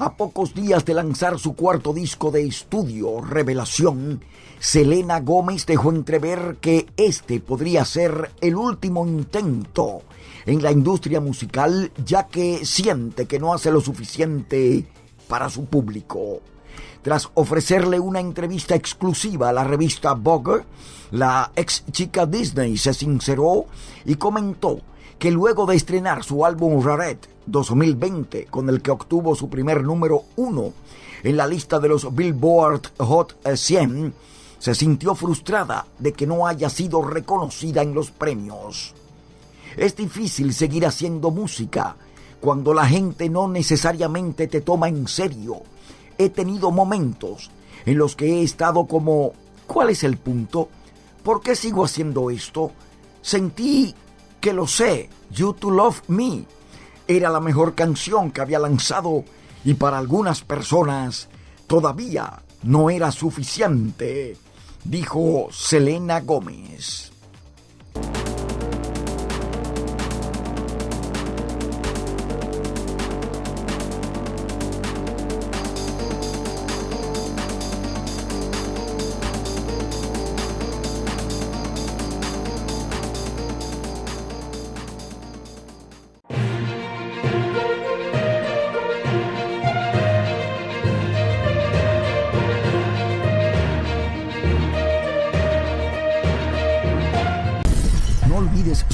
A pocos días de lanzar su cuarto disco de estudio, Revelación, Selena Gómez dejó entrever que este podría ser el último intento en la industria musical, ya que siente que no hace lo suficiente para su público. Tras ofrecerle una entrevista exclusiva a la revista Vogue, la ex chica Disney se sinceró y comentó que luego de estrenar su álbum Raret 2020, con el que obtuvo su primer número uno en la lista de los Billboard Hot 100, se sintió frustrada de que no haya sido reconocida en los premios. Es difícil seguir haciendo música cuando la gente no necesariamente te toma en serio. He tenido momentos en los que he estado como, ¿cuál es el punto? ¿Por qué sigo haciendo esto? Sentí que lo sé, You to Love Me. Era la mejor canción que había lanzado y para algunas personas todavía no era suficiente, dijo Selena Gómez.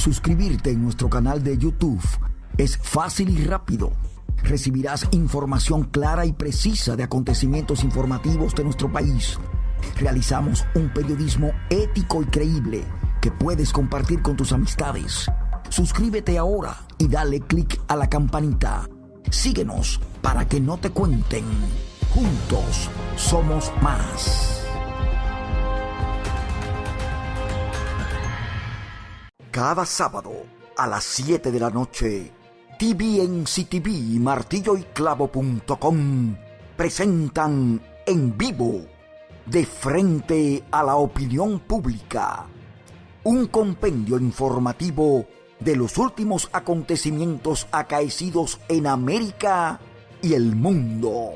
Suscribirte en nuestro canal de YouTube. Es fácil y rápido. Recibirás información clara y precisa de acontecimientos informativos de nuestro país. Realizamos un periodismo ético y creíble que puedes compartir con tus amistades. Suscríbete ahora y dale clic a la campanita. Síguenos para que no te cuenten. Juntos somos más. Cada sábado a las 7 de la noche, TVNCTV y martilloyclavo.com presentan en vivo, de frente a la opinión pública, un compendio informativo de los últimos acontecimientos acaecidos en América y el mundo.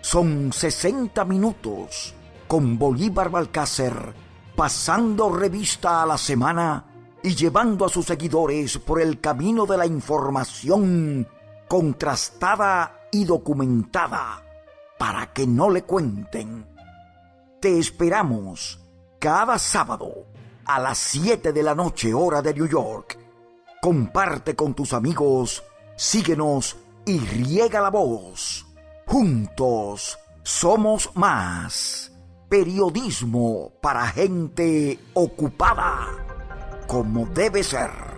Son 60 minutos con Bolívar Balcácer pasando revista a la semana y llevando a sus seguidores por el camino de la información contrastada y documentada para que no le cuenten. Te esperamos cada sábado a las 7 de la noche hora de New York. Comparte con tus amigos, síguenos y riega la voz. Juntos somos más. Periodismo para gente ocupada como debe ser.